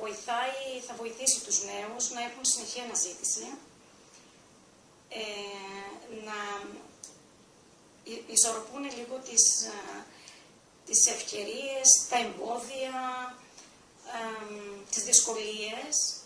βοηθάει, θα βοηθήσει τους νέους να έχουν συνεχή αναζήτηση, ε, να ισορροπούν λίγο τις, ε, τις ευκαιρίες, τα εμπόδια, ε, τις δυσκολίες.